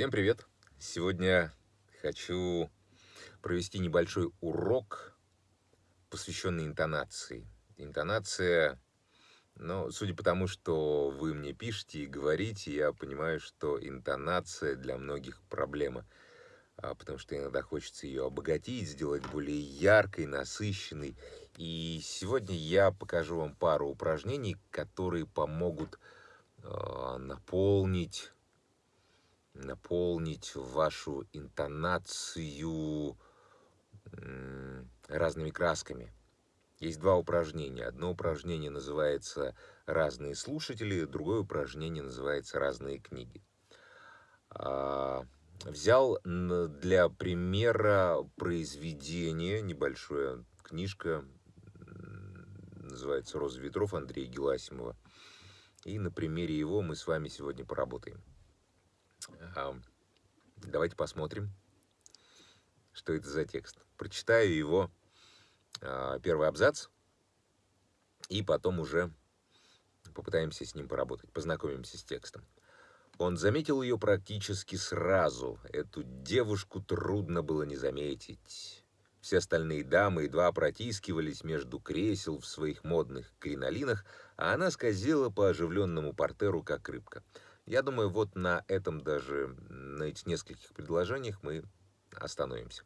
Всем привет! Сегодня хочу провести небольшой урок, посвященный интонации. Интонация, ну, судя по тому, что вы мне пишете и говорите, я понимаю, что интонация для многих проблема, а, потому что иногда хочется ее обогатить, сделать более яркой, насыщенной. И сегодня я покажу вам пару упражнений, которые помогут э, наполнить наполнить вашу интонацию разными красками. Есть два упражнения. Одно упражнение называется «Разные слушатели», другое упражнение называется «Разные книги». А, взял для примера произведение, небольшое книжка, называется «Роза ветров» Андрея Геласимова. И на примере его мы с вами сегодня поработаем. Давайте посмотрим, что это за текст. Прочитаю его а, первый абзац, и потом уже попытаемся с ним поработать, познакомимся с текстом. Он заметил ее практически сразу. Эту девушку трудно было не заметить. Все остальные дамы едва протискивались между кресел в своих модных кринолинах, а она скользила по оживленному портеру, как рыбка. Я думаю, вот на этом даже, на этих нескольких предложениях мы остановимся.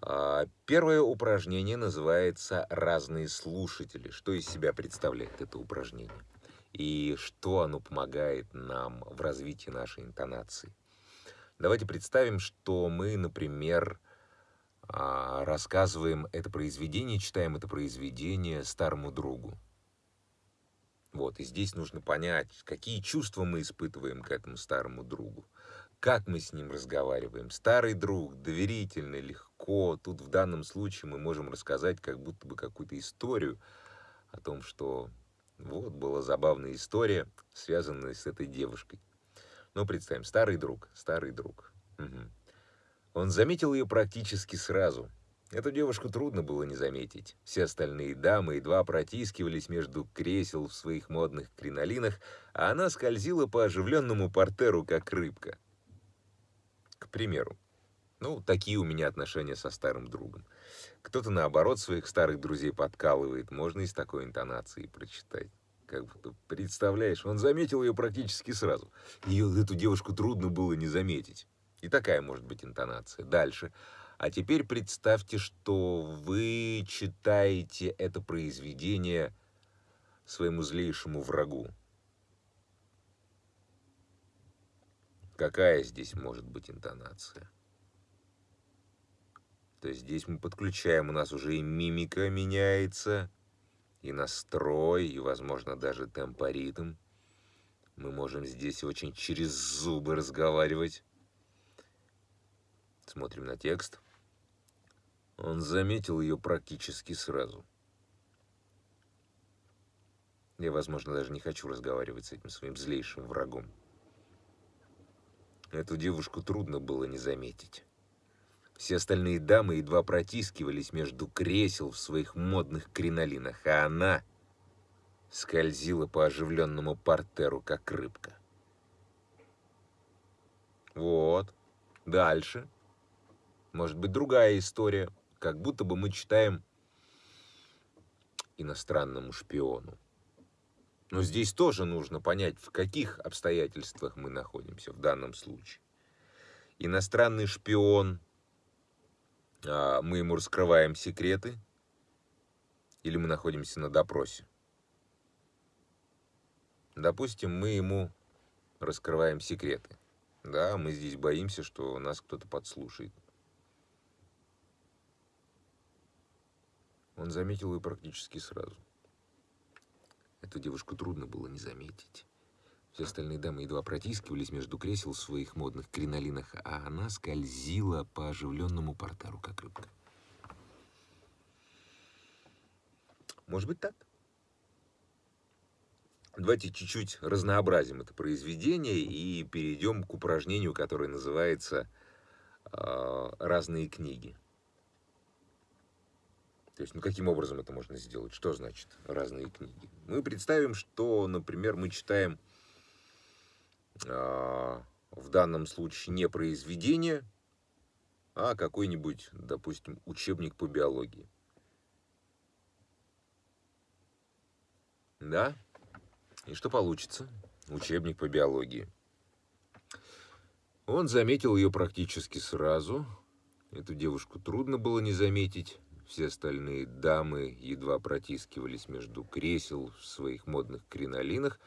А, первое упражнение называется «Разные слушатели». Что из себя представляет это упражнение? И что оно помогает нам в развитии нашей интонации? Давайте представим, что мы, например, а, рассказываем это произведение, читаем это произведение старому другу. Вот, и здесь нужно понять, какие чувства мы испытываем к этому старому другу, как мы с ним разговариваем. Старый друг, доверительно, легко. Тут в данном случае мы можем рассказать как будто бы какую-то историю о том, что вот была забавная история, связанная с этой девушкой. Ну, представим, старый друг, старый друг. Угу. Он заметил ее практически сразу – Эту девушку трудно было не заметить. Все остальные дамы едва протискивались между кресел в своих модных кринолинах, а она скользила по оживленному портеру, как рыбка. К примеру. Ну, такие у меня отношения со старым другом. Кто-то, наоборот, своих старых друзей подкалывает. Можно и с такой интонацией прочитать. Как будто, представляешь, он заметил ее практически сразу. Ее, эту девушку трудно было не заметить. И такая может быть интонация. Дальше. А теперь представьте, что вы читаете это произведение своему злейшему врагу. Какая здесь может быть интонация? То есть здесь мы подключаем, у нас уже и мимика меняется, и настрой, и, возможно, даже темпоритм. Мы можем здесь очень через зубы разговаривать. Смотрим на текст. Он заметил ее практически сразу. Я, возможно, даже не хочу разговаривать с этим своим злейшим врагом. Эту девушку трудно было не заметить. Все остальные дамы едва протискивались между кресел в своих модных кринолинах, а она скользила по оживленному портеру, как рыбка. Вот. Дальше. Может быть, другая история как будто бы мы читаем иностранному шпиону. Но здесь тоже нужно понять, в каких обстоятельствах мы находимся в данном случае. Иностранный шпион, а, мы ему раскрываем секреты, или мы находимся на допросе. Допустим, мы ему раскрываем секреты. Да, мы здесь боимся, что нас кто-то подслушает. Он заметил ее практически сразу. Эту девушку трудно было не заметить. Все остальные дамы едва протискивались между кресел в своих модных кринолинах, а она скользила по оживленному портеру, как рыбка. Может быть так? Давайте чуть-чуть разнообразим это произведение и перейдем к упражнению, которое называется э, «Разные книги». То есть, ну каким образом это можно сделать? Что значит разные книги? Мы представим, что, например, мы читаем э, в данном случае не произведение, а какой-нибудь, допустим, учебник по биологии. Да? И что получится? Учебник по биологии. Он заметил ее практически сразу. Эту девушку трудно было не заметить. Все остальные дамы едва протискивались между кресел в своих модных кринолинах,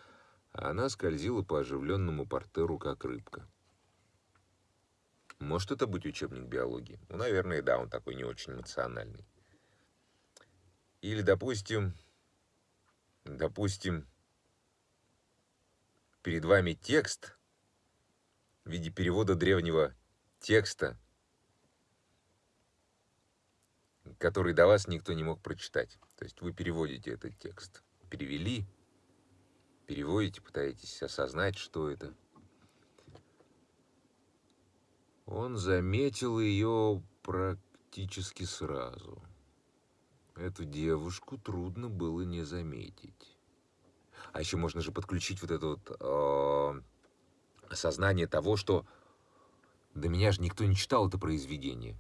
а она скользила по оживленному портеру, как рыбка. Может это быть учебник биологии? Ну, наверное, да, он такой не очень эмоциональный. Или, допустим, допустим, перед вами текст в виде перевода древнего текста, который до вас никто не мог прочитать. То есть вы переводите этот текст. Перевели, переводите, пытаетесь осознать, что это. Он заметил ее практически сразу. Эту девушку трудно было не заметить. А еще можно же подключить вот это вот э, осознание того, что до меня же никто не читал это произведение.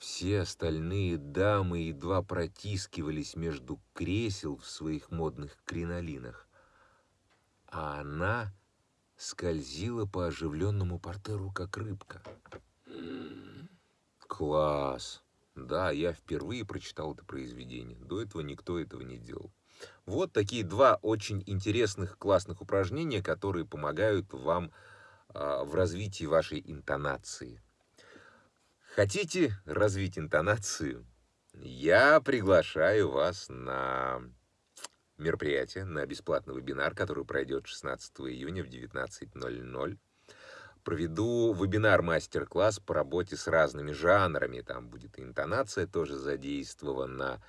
Все остальные дамы едва протискивались между кресел в своих модных кринолинах, а она скользила по оживленному портеру, как рыбка. Класс! Да, я впервые прочитал это произведение. До этого никто этого не делал. Вот такие два очень интересных, классных упражнения, которые помогают вам э, в развитии вашей интонации. Хотите развить интонацию? Я приглашаю вас на мероприятие, на бесплатный вебинар, который пройдет 16 июня в 19.00. Проведу вебинар-мастер-класс по работе с разными жанрами. Там будет интонация тоже задействована.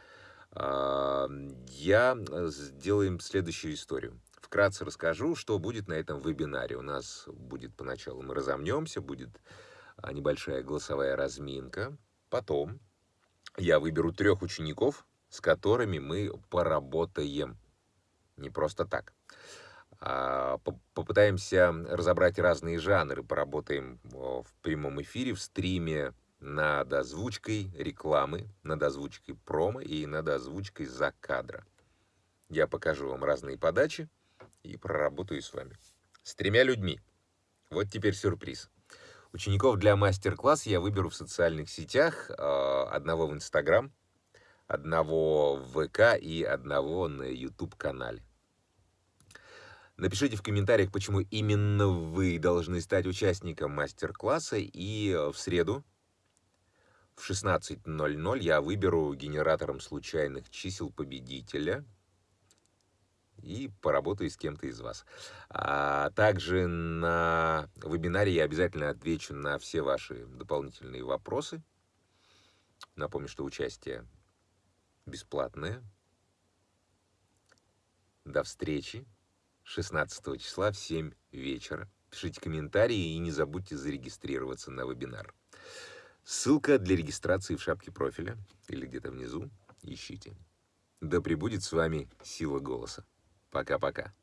А, я сделаем следующую историю. Вкратце расскажу, что будет на этом вебинаре. У нас будет поначалу, мы разомнемся, будет небольшая голосовая разминка. Потом я выберу трех учеников, с которыми мы поработаем. Не просто так. А, попытаемся разобрать разные жанры, поработаем в прямом эфире, в стриме над озвучкой рекламы, над озвучкой промо и над озвучкой за кадра. Я покажу вам разные подачи и проработаю с вами. С тремя людьми. Вот теперь сюрприз. Учеников для мастер-класса я выберу в социальных сетях, а, одного в Инстаграм, одного в ВК и одного на YouTube-канале. Напишите в комментариях, почему именно вы должны стать участником мастер-класса, и в среду в 16.00 я выберу генератором случайных чисел победителя – и поработаю с кем-то из вас. А также на вебинаре я обязательно отвечу на все ваши дополнительные вопросы. Напомню, что участие бесплатное. До встречи 16 числа в 7 вечера. Пишите комментарии и не забудьте зарегистрироваться на вебинар. Ссылка для регистрации в шапке профиля или где-то внизу. Ищите. Да пребудет с вами сила голоса. Пока-пока.